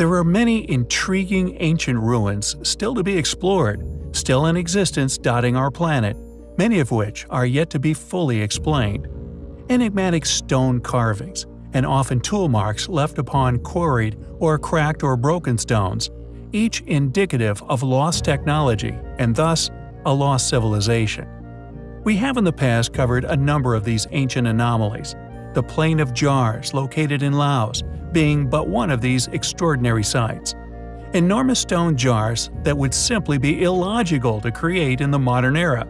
There are many intriguing ancient ruins still to be explored, still in existence dotting our planet, many of which are yet to be fully explained. Enigmatic stone carvings, and often tool marks left upon quarried or cracked or broken stones, each indicative of lost technology and thus a lost civilization. We have in the past covered a number of these ancient anomalies, the Plain of Jars located in Laos being but one of these extraordinary sites. Enormous stone jars that would simply be illogical to create in the modern era,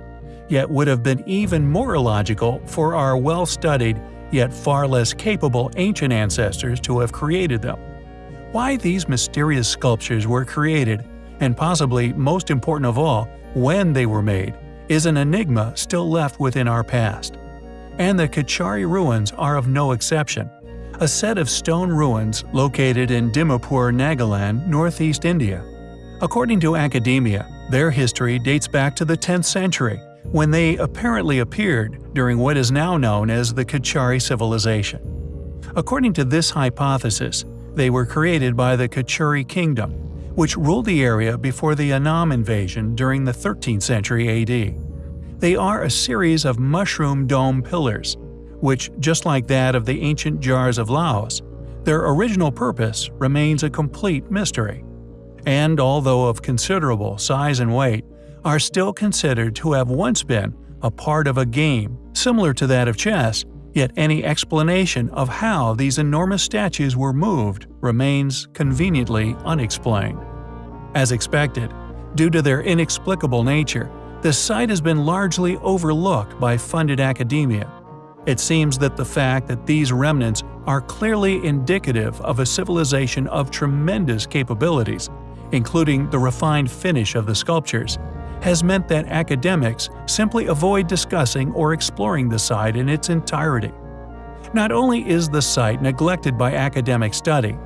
yet would have been even more illogical for our well-studied yet far less capable ancient ancestors to have created them. Why these mysterious sculptures were created, and possibly most important of all, when they were made, is an enigma still left within our past. And the Kachari ruins are of no exception. A set of stone ruins located in Dimapur, Nagaland, northeast India. According to academia, their history dates back to the 10th century when they apparently appeared during what is now known as the Kachari civilization. According to this hypothesis, they were created by the Kachari kingdom, which ruled the area before the Annam invasion during the 13th century AD. They are a series of mushroom dome pillars, which, just like that of the ancient jars of Laos, their original purpose remains a complete mystery. And although of considerable size and weight, are still considered to have once been a part of a game similar to that of chess, yet any explanation of how these enormous statues were moved remains conveniently unexplained. As expected, due to their inexplicable nature, the site has been largely overlooked by funded academia. It seems that the fact that these remnants are clearly indicative of a civilization of tremendous capabilities, including the refined finish of the sculptures, has meant that academics simply avoid discussing or exploring the site in its entirety. Not only is the site neglected by academic study,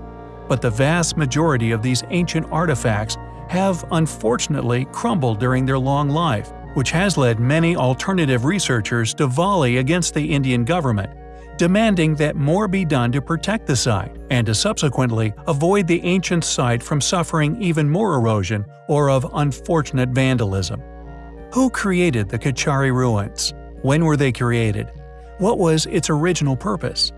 but the vast majority of these ancient artifacts have unfortunately crumbled during their long life, which has led many alternative researchers to volley against the Indian government demanding that more be done to protect the site and to subsequently avoid the ancient site from suffering even more erosion or of unfortunate vandalism. Who created the Kachari ruins? When were they created? What was its original purpose?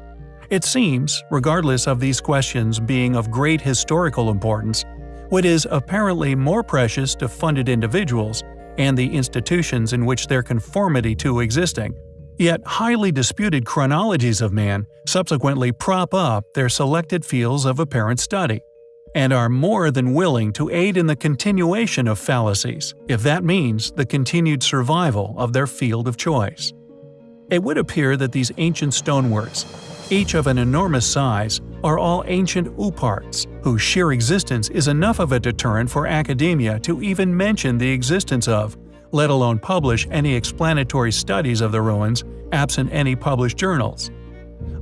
It seems, regardless of these questions being of great historical importance, what is apparently more precious to funded individuals and the institutions in which their conformity to existing Yet highly disputed chronologies of man subsequently prop up their selected fields of apparent study, and are more than willing to aid in the continuation of fallacies, if that means the continued survival of their field of choice. It would appear that these ancient stoneworks, each of an enormous size, are all ancient OOParts, whose sheer existence is enough of a deterrent for academia to even mention the existence of let alone publish any explanatory studies of the ruins absent any published journals.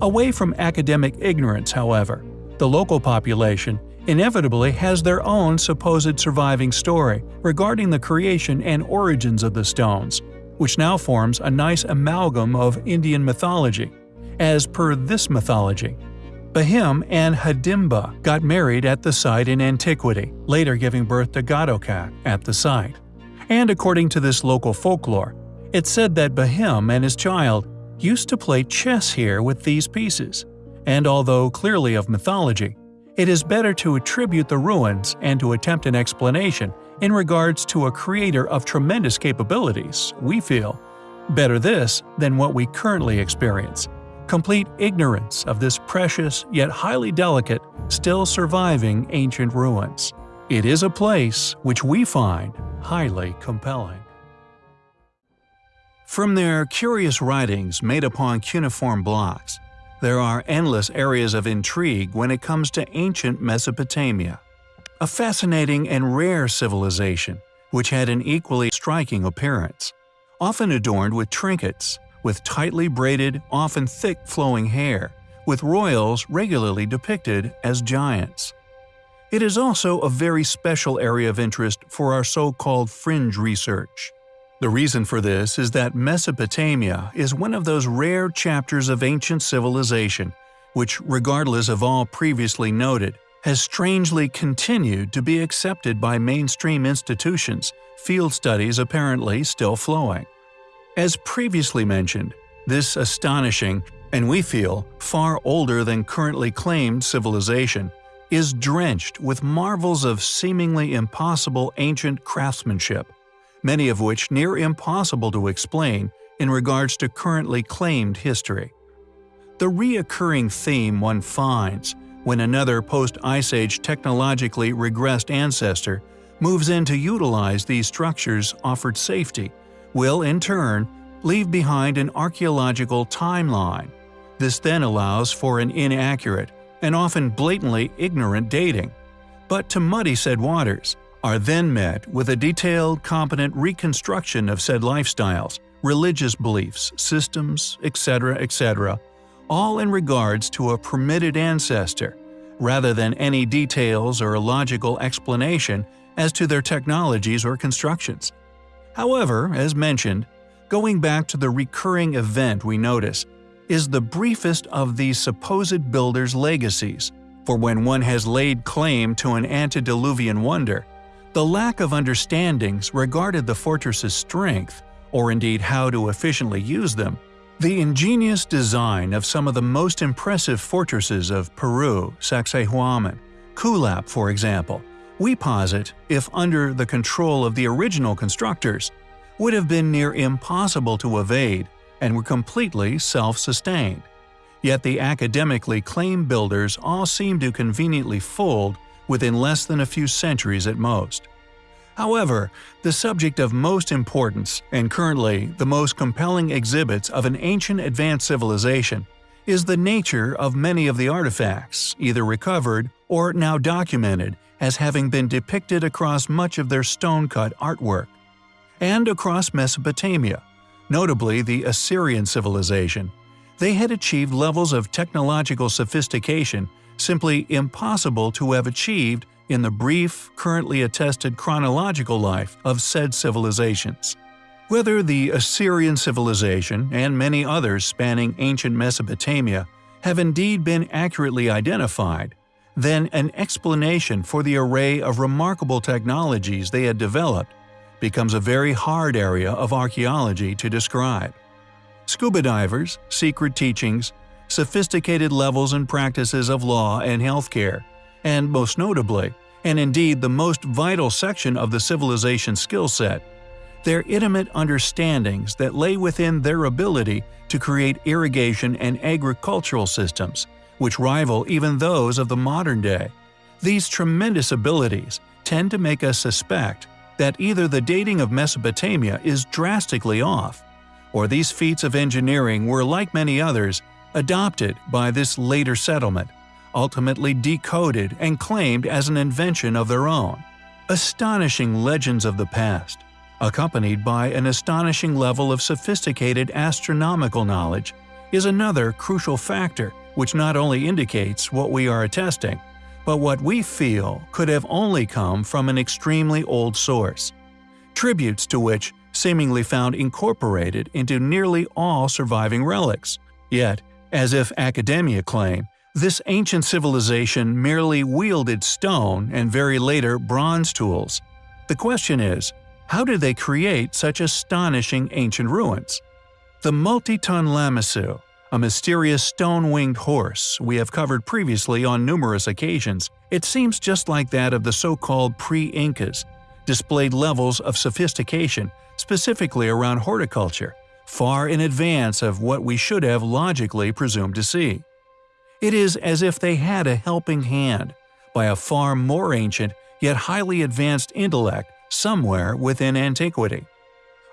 Away from academic ignorance, however, the local population inevitably has their own supposed surviving story regarding the creation and origins of the stones, which now forms a nice amalgam of Indian mythology. As per this mythology, Bahim and Hadimba got married at the site in antiquity, later giving birth to Ghatotka at the site and according to this local folklore, it's said that Bahim and his child used to play chess here with these pieces, and although clearly of mythology, it is better to attribute the ruins and to attempt an explanation in regards to a creator of tremendous capabilities, we feel. Better this than what we currently experience. Complete ignorance of this precious yet highly delicate, still surviving ancient ruins. It is a place which we find highly compelling. From their curious writings made upon cuneiform blocks, there are endless areas of intrigue when it comes to ancient Mesopotamia. A fascinating and rare civilization, which had an equally striking appearance, often adorned with trinkets, with tightly braided, often thick flowing hair, with royals regularly depicted as giants. It is also a very special area of interest for our so-called fringe research. The reason for this is that Mesopotamia is one of those rare chapters of ancient civilization which, regardless of all previously noted, has strangely continued to be accepted by mainstream institutions, field studies apparently still flowing. As previously mentioned, this astonishing, and we feel far older than currently claimed civilization, is drenched with marvels of seemingly impossible ancient craftsmanship, many of which near impossible to explain in regards to currently claimed history. The reoccurring theme one finds when another post-Ice Age technologically regressed ancestor moves in to utilize these structures offered safety, will in turn leave behind an archaeological timeline. This then allows for an inaccurate and often blatantly ignorant dating, but to muddy said waters, are then met with a detailed, competent reconstruction of said lifestyles, religious beliefs, systems, etc., etc., all in regards to a permitted ancestor, rather than any details or a logical explanation as to their technologies or constructions. However, as mentioned, going back to the recurring event we notice is the briefest of these supposed builders' legacies, for when one has laid claim to an antediluvian wonder, the lack of understandings regarded the fortress's strength, or indeed how to efficiently use them, the ingenious design of some of the most impressive fortresses of Peru, Sacsayhuaman, Kuelap for example, we posit, if under the control of the original constructors, would have been near impossible to evade and were completely self-sustained. Yet the academically claimed builders all seem to conveniently fold within less than a few centuries at most. However, the subject of most importance, and currently the most compelling exhibits of an ancient advanced civilization, is the nature of many of the artifacts, either recovered or now documented as having been depicted across much of their stone-cut artwork. And across Mesopotamia, notably the Assyrian civilization, they had achieved levels of technological sophistication simply impossible to have achieved in the brief, currently attested chronological life of said civilizations. Whether the Assyrian civilization and many others spanning ancient Mesopotamia have indeed been accurately identified, then an explanation for the array of remarkable technologies they had developed becomes a very hard area of archaeology to describe. Scuba divers, secret teachings, sophisticated levels and practices of law and healthcare, and most notably, and indeed the most vital section of the civilization skill set, their intimate understandings that lay within their ability to create irrigation and agricultural systems, which rival even those of the modern day. These tremendous abilities tend to make us suspect that either the dating of Mesopotamia is drastically off, or these feats of engineering were, like many others, adopted by this later settlement, ultimately decoded and claimed as an invention of their own. Astonishing legends of the past, accompanied by an astonishing level of sophisticated astronomical knowledge, is another crucial factor which not only indicates what we are attesting, but what we feel could have only come from an extremely old source. Tributes to which seemingly found incorporated into nearly all surviving relics. Yet, as if academia claim, this ancient civilization merely wielded stone and very later bronze tools. The question is, how did they create such astonishing ancient ruins? The multi-ton Lamassu, a mysterious stone-winged horse we have covered previously on numerous occasions, it seems just like that of the so-called pre-Incas, displayed levels of sophistication, specifically around horticulture, far in advance of what we should have logically presumed to see. It is as if they had a helping hand by a far more ancient yet highly advanced intellect somewhere within antiquity.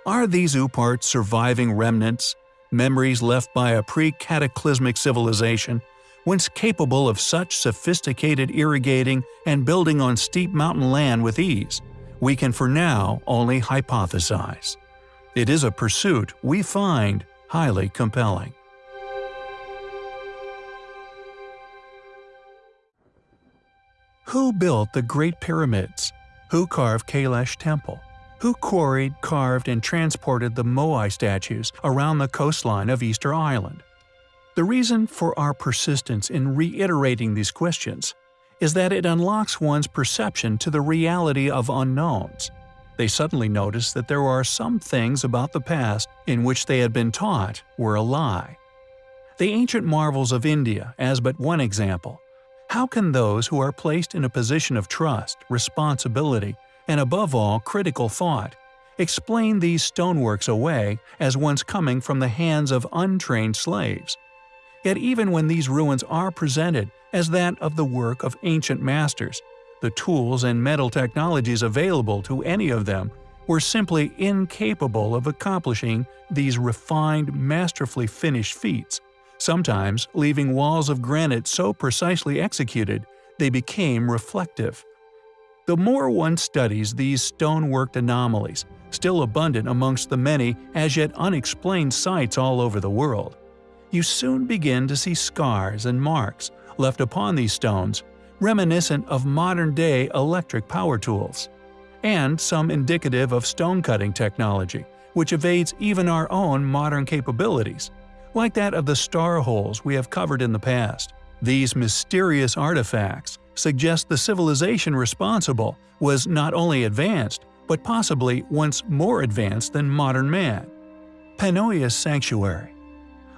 Are these OOPart surviving remnants, memories left by a pre-cataclysmic civilization, once capable of such sophisticated irrigating and building on steep mountain land with ease? We can for now only hypothesize. It is a pursuit we find highly compelling. Who built the Great Pyramids? Who carved Kailash Temple? Who quarried, carved, and transported the Moai statues around the coastline of Easter Island? The reason for our persistence in reiterating these questions is that it unlocks one's perception to the reality of unknowns. They suddenly notice that there are some things about the past in which they had been taught were a lie. The ancient marvels of India as but one example. How can those who are placed in a position of trust, responsibility, and above all critical thought, explain these stoneworks away as once coming from the hands of untrained slaves? Yet even when these ruins are presented as that of the work of ancient masters, the tools and metal technologies available to any of them were simply incapable of accomplishing these refined, masterfully finished feats, sometimes leaving walls of granite so precisely executed they became reflective. The more one studies these stone-worked anomalies, still abundant amongst the many as yet unexplained sites all over the world, you soon begin to see scars and marks left upon these stones, reminiscent of modern-day electric power tools, and some indicative of stone-cutting technology, which evades even our own modern capabilities, like that of the star holes we have covered in the past. These mysterious artifacts suggest the civilization responsible was not only advanced, but possibly once more advanced than modern man. Panoias Sanctuary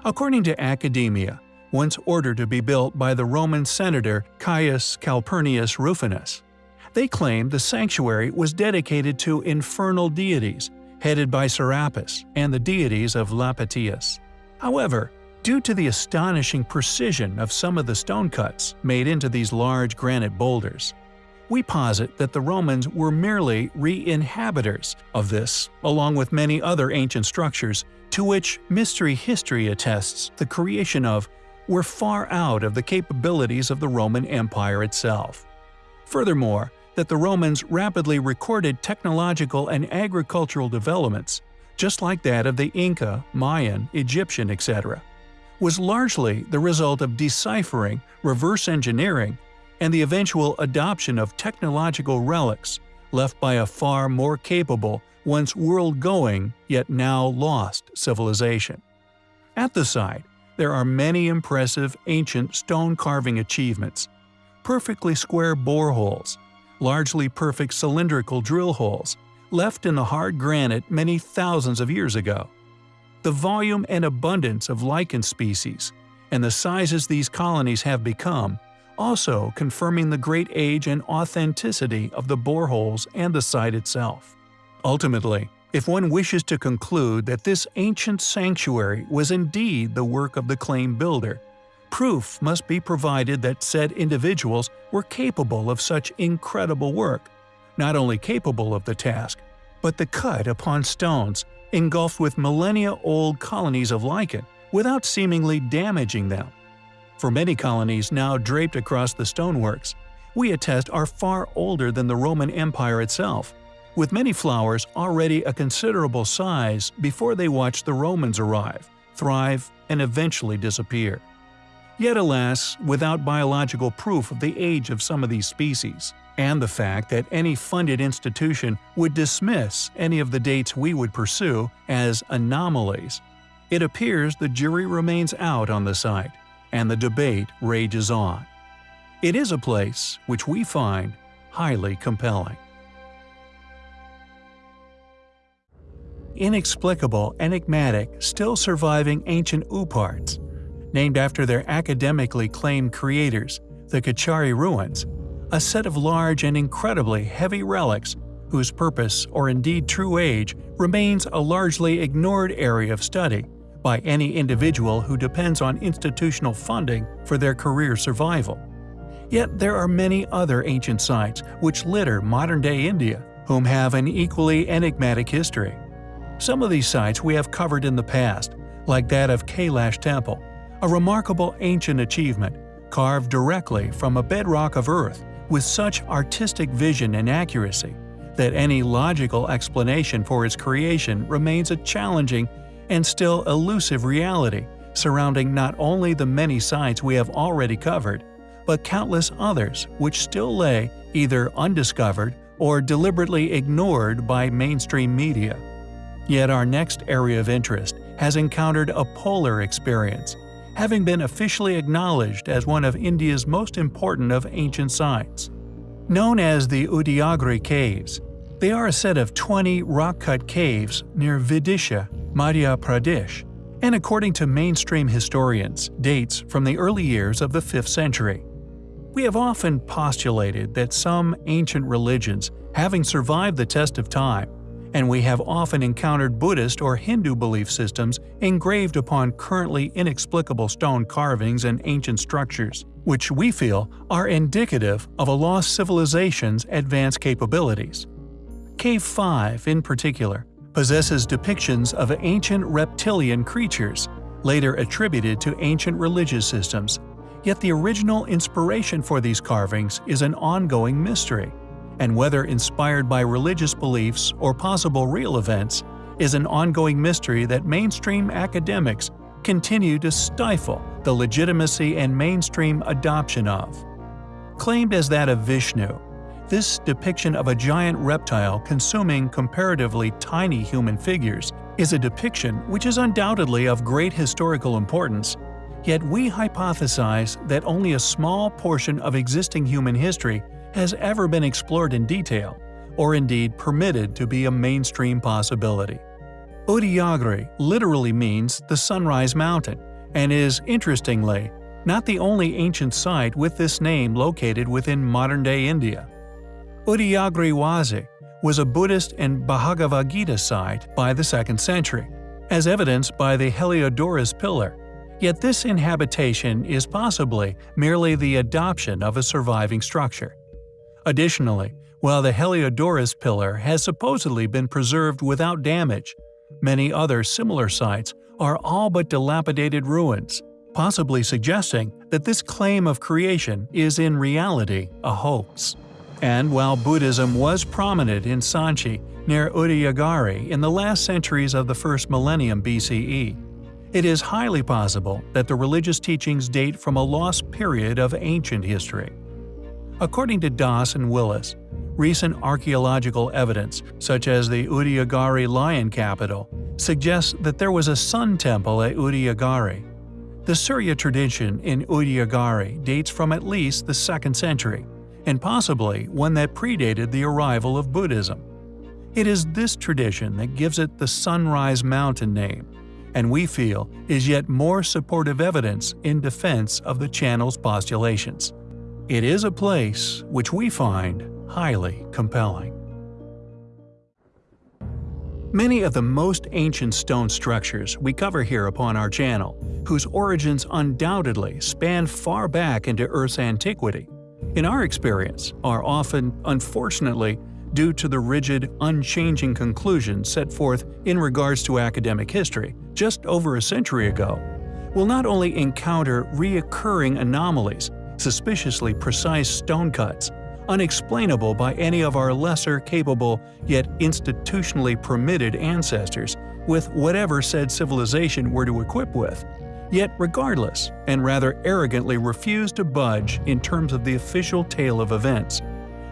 According to academia, once ordered to be built by the Roman senator Caius Calpurnius Rufinus. They claim the sanctuary was dedicated to infernal deities, headed by Serapis, and the deities of Lapitius. However, due to the astonishing precision of some of the stone cuts made into these large granite boulders, we posit that the Romans were merely re-inhabitors of this, along with many other ancient structures to which mystery history attests the creation of were far out of the capabilities of the Roman Empire itself. Furthermore, that the Romans rapidly recorded technological and agricultural developments, just like that of the Inca, Mayan, Egyptian, etc., was largely the result of deciphering, reverse engineering, and the eventual adoption of technological relics left by a far more capable, once world-going, yet now lost civilization. At the site, there are many impressive ancient stone carving achievements. Perfectly square boreholes, largely perfect cylindrical drill holes, left in the hard granite many thousands of years ago. The volume and abundance of lichen species, and the sizes these colonies have become, also confirming the great age and authenticity of the boreholes and the site itself. Ultimately, if one wishes to conclude that this ancient sanctuary was indeed the work of the claim builder, proof must be provided that said individuals were capable of such incredible work, not only capable of the task, but the cut upon stones engulfed with millennia-old colonies of lichen without seemingly damaging them. For many colonies now draped across the stoneworks, we attest are far older than the Roman Empire itself, with many flowers already a considerable size before they watched the Romans arrive, thrive, and eventually disappear. Yet alas, without biological proof of the age of some of these species, and the fact that any funded institution would dismiss any of the dates we would pursue as anomalies, it appears the jury remains out on the site, and the debate rages on. It is a place which we find highly compelling. inexplicable, enigmatic, still surviving ancient OOParts, named after their academically claimed creators, the Kachari ruins, a set of large and incredibly heavy relics whose purpose or indeed true age remains a largely ignored area of study by any individual who depends on institutional funding for their career survival. Yet there are many other ancient sites which litter modern-day India, whom have an equally enigmatic history. Some of these sites we have covered in the past, like that of Kailash Temple, a remarkable ancient achievement, carved directly from a bedrock of earth with such artistic vision and accuracy that any logical explanation for its creation remains a challenging and still elusive reality surrounding not only the many sites we have already covered, but countless others which still lay either undiscovered or deliberately ignored by mainstream media. Yet our next area of interest has encountered a polar experience, having been officially acknowledged as one of India's most important of ancient sites. Known as the Udayagiri Caves, they are a set of 20 rock-cut caves near Vidisha, Madhya Pradesh, and according to mainstream historians, dates from the early years of the 5th century. We have often postulated that some ancient religions, having survived the test of time, and we have often encountered Buddhist or Hindu belief systems engraved upon currently inexplicable stone carvings and ancient structures, which we feel are indicative of a lost civilization's advanced capabilities. Cave 5, in particular, possesses depictions of ancient reptilian creatures, later attributed to ancient religious systems, yet the original inspiration for these carvings is an ongoing mystery and whether inspired by religious beliefs or possible real events, is an ongoing mystery that mainstream academics continue to stifle the legitimacy and mainstream adoption of. Claimed as that of Vishnu, this depiction of a giant reptile consuming comparatively tiny human figures is a depiction which is undoubtedly of great historical importance, yet we hypothesize that only a small portion of existing human history has ever been explored in detail, or indeed permitted to be a mainstream possibility. Udayagiri literally means the Sunrise Mountain, and is, interestingly, not the only ancient site with this name located within modern-day India. Udayagiriwazi was a Buddhist and Bhagavad Gita site by the 2nd century, as evidenced by the Heliodorus pillar, yet this inhabitation is possibly merely the adoption of a surviving structure. Additionally, while the Heliodorus pillar has supposedly been preserved without damage, many other similar sites are all but dilapidated ruins, possibly suggesting that this claim of creation is in reality a hoax. And while Buddhism was prominent in Sanchi near Udayagiri in the last centuries of the first millennium BCE, it is highly possible that the religious teachings date from a lost period of ancient history. According to Dass and Willis, recent archaeological evidence, such as the Udayagiri lion capital, suggests that there was a sun temple at Udayagiri. The Surya tradition in Udayagiri dates from at least the 2nd century, and possibly one that predated the arrival of Buddhism. It is this tradition that gives it the Sunrise Mountain name, and we feel is yet more supportive evidence in defense of the channel's postulations. It is a place which we find highly compelling. Many of the most ancient stone structures we cover here upon our channel, whose origins undoubtedly span far back into Earth's antiquity, in our experience are often, unfortunately, due to the rigid, unchanging conclusions set forth in regards to academic history just over a century ago, will not only encounter reoccurring anomalies suspiciously precise stone cuts, unexplainable by any of our lesser capable yet institutionally permitted ancestors with whatever said civilization were to equip with, yet regardless and rather arrogantly refuse to budge in terms of the official tale of events.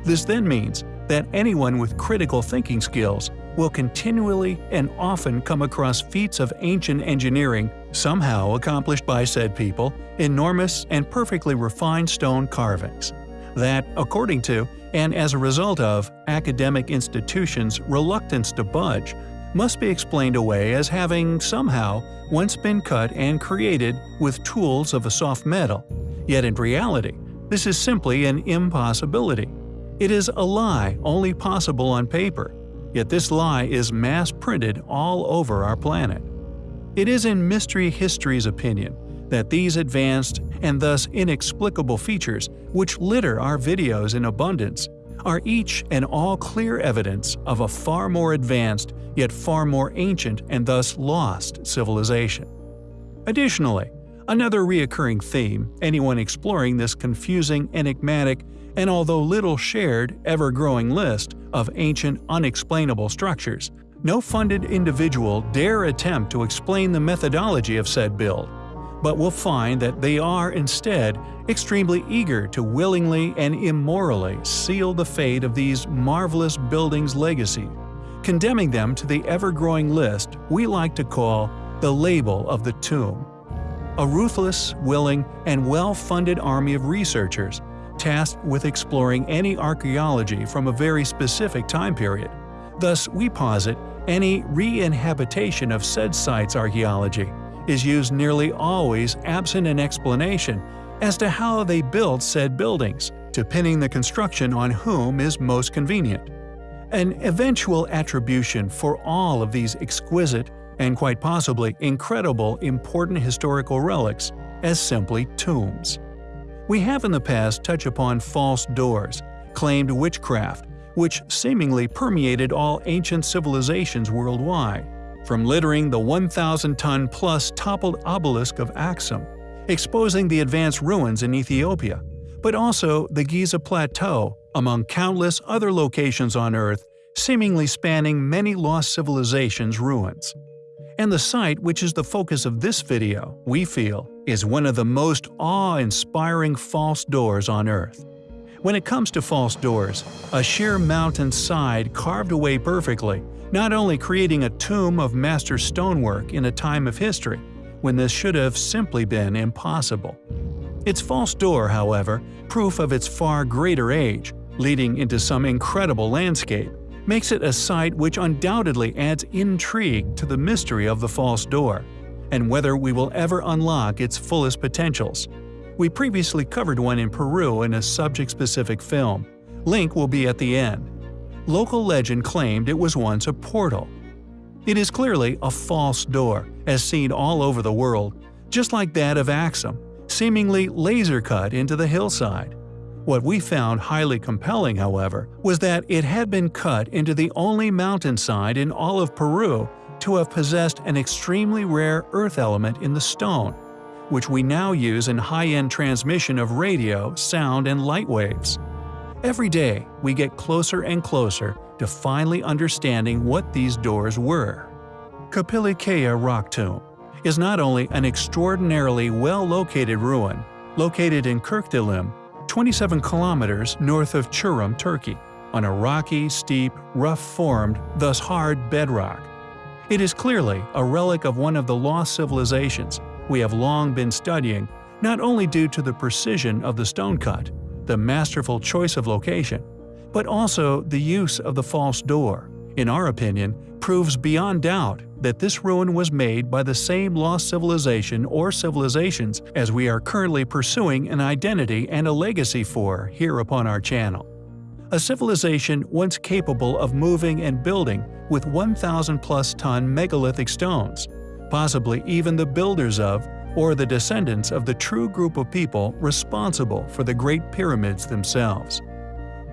This then means that anyone with critical thinking skills will continually and often come across feats of ancient engineering somehow accomplished by said people, enormous and perfectly refined stone carvings. That, according to, and as a result of, academic institutions' reluctance to budge, must be explained away as having somehow once been cut and created with tools of a soft metal, yet in reality, this is simply an impossibility. It is a lie only possible on paper, yet this lie is mass-printed all over our planet. It is in Mystery History's opinion that these advanced and thus inexplicable features which litter our videos in abundance are each and all clear evidence of a far more advanced yet far more ancient and thus lost civilization. Additionally, another reoccurring theme anyone exploring this confusing, enigmatic, and although little shared, ever-growing list of ancient unexplainable structures, no funded individual dare attempt to explain the methodology of said build, but will find that they are instead extremely eager to willingly and immorally seal the fate of these marvelous buildings' legacy, condemning them to the ever-growing list we like to call the label of the tomb. a ruthless, willing, and well-funded army of researchers tasked with exploring any archaeology from a very specific time period. Thus, we posit any re-inhabitation of said sites archaeology is used nearly always absent an explanation as to how they built said buildings, to pinning the construction on whom is most convenient. An eventual attribution for all of these exquisite and quite possibly incredible important historical relics as simply tombs. We have in the past touched upon false doors, claimed witchcraft, which seemingly permeated all ancient civilizations worldwide, from littering the 1,000-ton-plus toppled obelisk of Axum, exposing the advanced ruins in Ethiopia, but also the Giza Plateau, among countless other locations on Earth seemingly spanning many lost civilizations' ruins. And the site which is the focus of this video, we feel, is one of the most awe-inspiring false doors on Earth. When it comes to false doors, a sheer mountain side carved away perfectly, not only creating a tomb of master stonework in a time of history, when this should have simply been impossible. Its false door, however, proof of its far greater age, leading into some incredible landscape, makes it a site which undoubtedly adds intrigue to the mystery of the false door, and whether we will ever unlock its fullest potentials. We previously covered one in Peru in a subject-specific film. Link will be at the end. Local legend claimed it was once a portal. It is clearly a false door, as seen all over the world, just like that of Axum, seemingly laser-cut into the hillside. What we found highly compelling, however, was that it had been cut into the only mountainside in all of Peru to have possessed an extremely rare earth element in the stone, which we now use in high-end transmission of radio, sound, and light waves. Every day, we get closer and closer to finally understanding what these doors were. Kapılıkaya Rock Tomb is not only an extraordinarily well-located ruin, located in Kirkdilim, 27 kilometers north of Çorum, Turkey, on a rocky, steep, rough-formed, thus hard bedrock. It is clearly a relic of one of the lost civilizations we have long been studying, not only due to the precision of the stone cut, the masterful choice of location, but also the use of the false door, in our opinion, proves beyond doubt that this ruin was made by the same lost civilization or civilizations as we are currently pursuing an identity and a legacy for here upon our channel. A civilization once capable of moving and building with 1,000 plus ton megalithic stones, possibly even the builders of or the descendants of the true group of people responsible for the Great Pyramids themselves.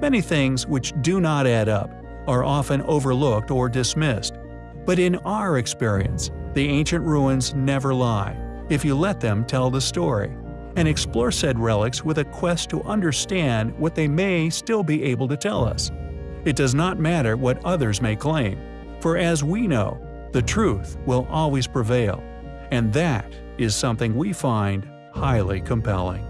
Many things which do not add up are often overlooked or dismissed, but in our experience, the ancient ruins never lie, if you let them tell the story, and explore said relics with a quest to understand what they may still be able to tell us. It does not matter what others may claim, for as we know, the truth will always prevail, and that is something we find highly compelling.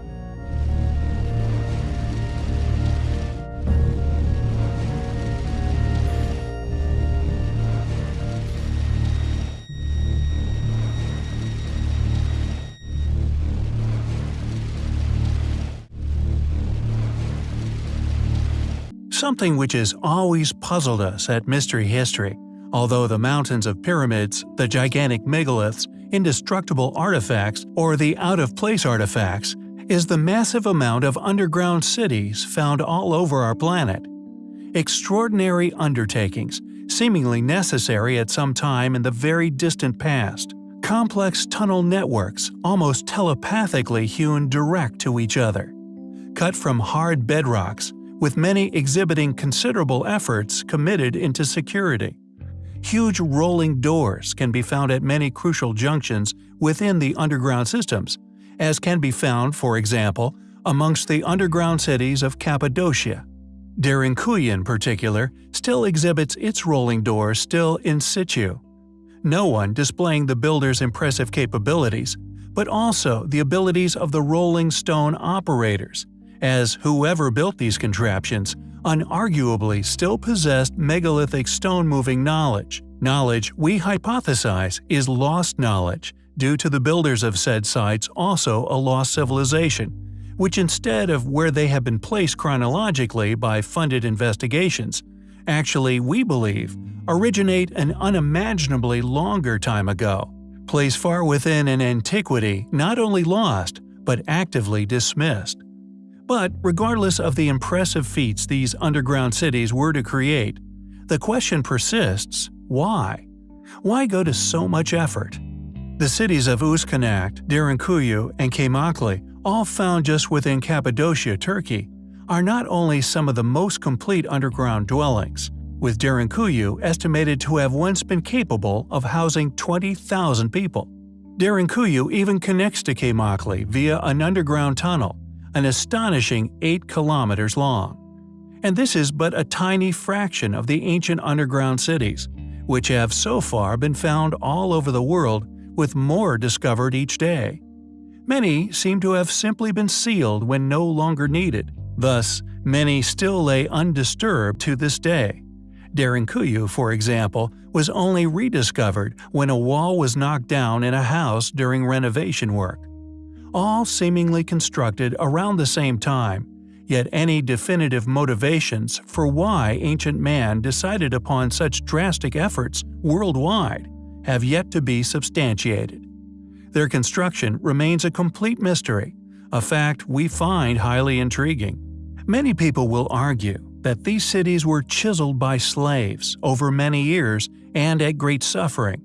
Something which has always puzzled us at Mystery History Although the mountains of pyramids, the gigantic megaliths, indestructible artifacts, or the out-of-place artifacts, is the massive amount of underground cities found all over our planet. Extraordinary undertakings, seemingly necessary at some time in the very distant past. Complex tunnel networks, almost telepathically hewn direct to each other. Cut from hard bedrocks, with many exhibiting considerable efforts committed into security. Huge rolling doors can be found at many crucial junctions within the underground systems, as can be found, for example, amongst the underground cities of Cappadocia. Derinkuyu in particular still exhibits its rolling doors still in situ. No one displaying the builder's impressive capabilities, but also the abilities of the rolling stone operators, as whoever built these contraptions unarguably still possessed megalithic stone-moving knowledge, knowledge we hypothesize is lost knowledge due to the builders of said sites also a lost civilization, which instead of where they have been placed chronologically by funded investigations, actually, we believe, originate an unimaginably longer time ago, place far within an antiquity not only lost, but actively dismissed. But regardless of the impressive feats these underground cities were to create, the question persists why? Why go to so much effort? The cities of Özkonak, Derinkuyu, and Kaymakli, all found just within Cappadocia, Turkey, are not only some of the most complete underground dwellings, with Derinkuyu estimated to have once been capable of housing 20,000 people. Derinkuyu even connects to Kaymakli via an underground tunnel, an astonishing 8 kilometers long. And this is but a tiny fraction of the ancient underground cities, which have so far been found all over the world with more discovered each day. Many seem to have simply been sealed when no longer needed, thus, many still lay undisturbed to this day. Derinkuyu, for example, was only rediscovered when a wall was knocked down in a house during renovation work. All seemingly constructed around the same time, yet any definitive motivations for why ancient man decided upon such drastic efforts worldwide have yet to be substantiated. Their construction remains a complete mystery, a fact we find highly intriguing. Many people will argue that these cities were chiseled by slaves over many years and at great suffering,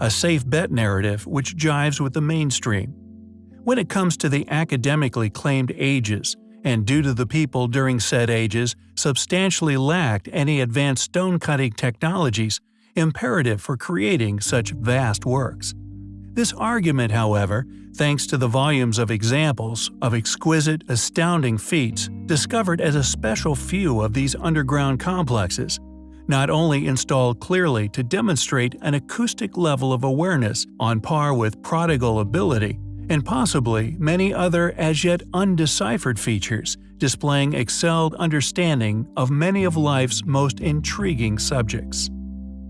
a safe bet narrative which jives with the mainstream. When it comes to the academically claimed ages, and due to the people during said ages substantially lacked any advanced stone cutting technologies imperative for creating such vast works. This argument, however, thanks to the volumes of examples of exquisite, astounding feats discovered as a special few of these underground complexes, not only installed clearly to demonstrate an acoustic level of awareness on par with prodigal ability, and possibly many other as yet undeciphered features displaying excelled understanding of many of life's most intriguing subjects.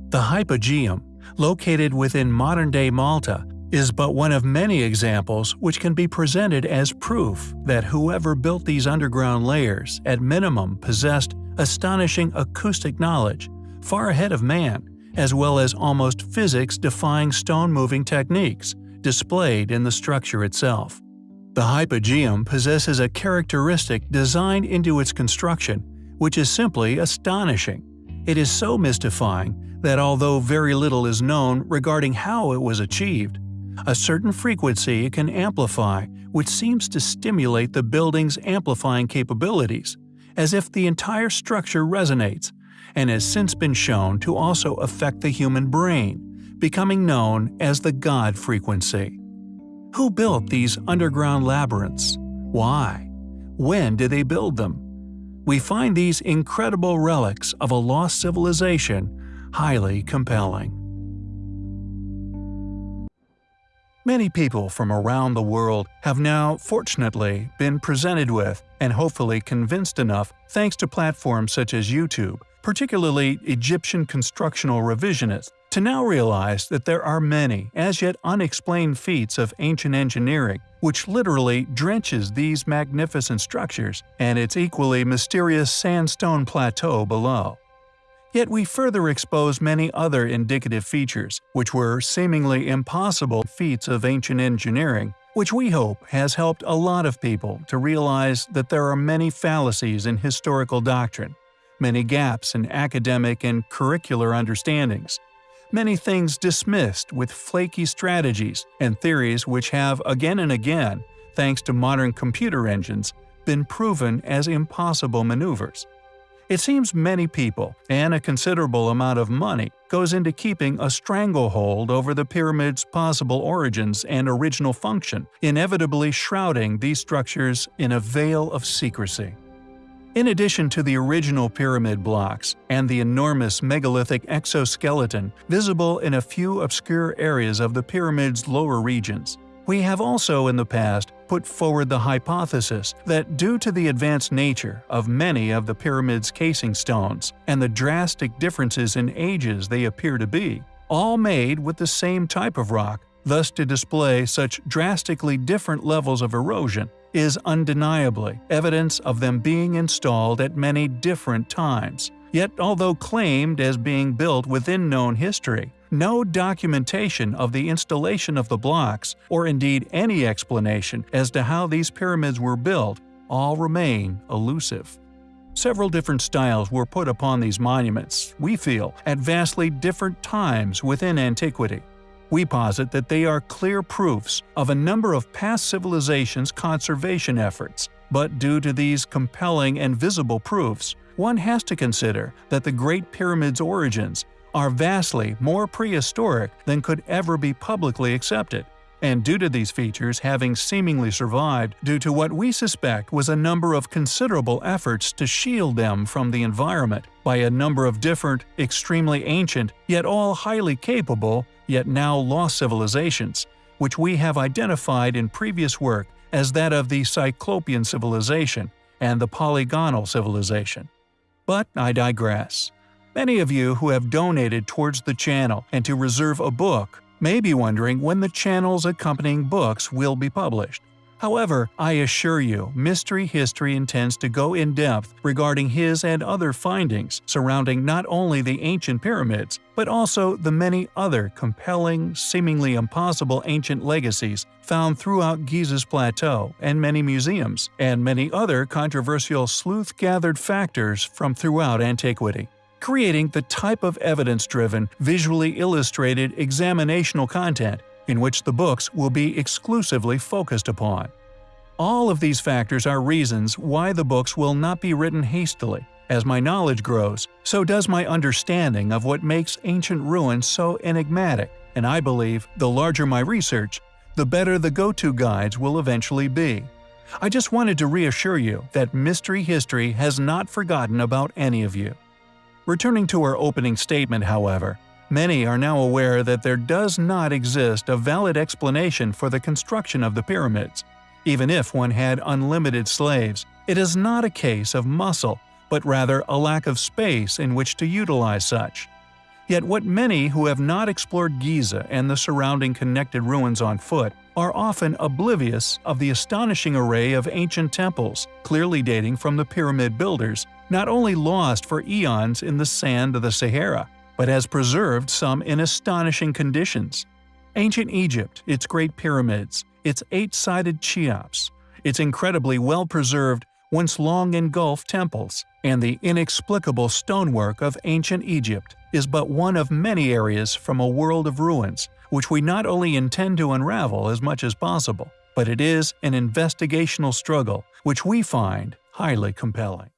The Hypogeum, located within modern-day Malta, is but one of many examples which can be presented as proof that whoever built these underground layers at minimum possessed astonishing acoustic knowledge, far ahead of man, as well as almost physics-defying stone-moving techniques displayed in the structure itself. The hypogeum possesses a characteristic designed into its construction which is simply astonishing. It is so mystifying that although very little is known regarding how it was achieved, a certain frequency it can amplify which seems to stimulate the building's amplifying capabilities, as if the entire structure resonates, and has since been shown to also affect the human brain, becoming known as the God frequency. Who built these underground labyrinths? Why? When did they build them? We find these incredible relics of a lost civilization highly compelling. Many people from around the world have now, fortunately, been presented with and hopefully convinced enough thanks to platforms such as YouTube, particularly Egyptian constructional revisionists, to now realize that there are many as yet unexplained feats of ancient engineering which literally drenches these magnificent structures and its equally mysterious sandstone plateau below. Yet we further expose many other indicative features, which were seemingly impossible feats of ancient engineering, which we hope has helped a lot of people to realize that there are many fallacies in historical doctrine, many gaps in academic and curricular understandings, many things dismissed with flaky strategies and theories which have again and again, thanks to modern computer engines, been proven as impossible maneuvers. It seems many people, and a considerable amount of money, goes into keeping a stranglehold over the pyramid's possible origins and original function, inevitably shrouding these structures in a veil of secrecy. In addition to the original pyramid blocks and the enormous megalithic exoskeleton visible in a few obscure areas of the pyramid's lower regions, we have also in the past put forward the hypothesis that due to the advanced nature of many of the pyramid's casing stones and the drastic differences in ages they appear to be, all made with the same type of rock, thus to display such drastically different levels of erosion is undeniably evidence of them being installed at many different times. Yet although claimed as being built within known history, no documentation of the installation of the blocks, or indeed any explanation as to how these pyramids were built, all remain elusive. Several different styles were put upon these monuments, we feel, at vastly different times within antiquity. We posit that they are clear proofs of a number of past civilizations' conservation efforts, but due to these compelling and visible proofs, one has to consider that the Great Pyramid's origins are vastly more prehistoric than could ever be publicly accepted. And due to these features having seemingly survived due to what we suspect was a number of considerable efforts to shield them from the environment by a number of different, extremely ancient, yet all highly capable, yet now lost civilizations, which we have identified in previous work as that of the Cyclopean civilization and the Polygonal civilization. But I digress. Many of you who have donated towards the channel and to reserve a book may be wondering when the channel's accompanying books will be published. However, I assure you, Mystery History intends to go in depth regarding his and other findings surrounding not only the ancient pyramids, but also the many other compelling, seemingly impossible ancient legacies found throughout Giza's plateau and many museums, and many other controversial sleuth-gathered factors from throughout antiquity creating the type of evidence-driven, visually illustrated examinational content in which the books will be exclusively focused upon. All of these factors are reasons why the books will not be written hastily. As my knowledge grows, so does my understanding of what makes ancient ruins so enigmatic, and I believe the larger my research, the better the go-to guides will eventually be. I just wanted to reassure you that Mystery History has not forgotten about any of you. Returning to our opening statement, however, many are now aware that there does not exist a valid explanation for the construction of the pyramids. Even if one had unlimited slaves, it is not a case of muscle, but rather a lack of space in which to utilize such. Yet what many who have not explored Giza and the surrounding connected ruins on foot are often oblivious of the astonishing array of ancient temples, clearly dating from the pyramid builders, not only lost for eons in the sand of the Sahara, but has preserved some in astonishing conditions. Ancient Egypt, its great pyramids, its eight-sided Cheops, its incredibly well-preserved, once long engulfed temples, and the inexplicable stonework of ancient Egypt is but one of many areas from a world of ruins, which we not only intend to unravel as much as possible, but it is an investigational struggle which we find highly compelling.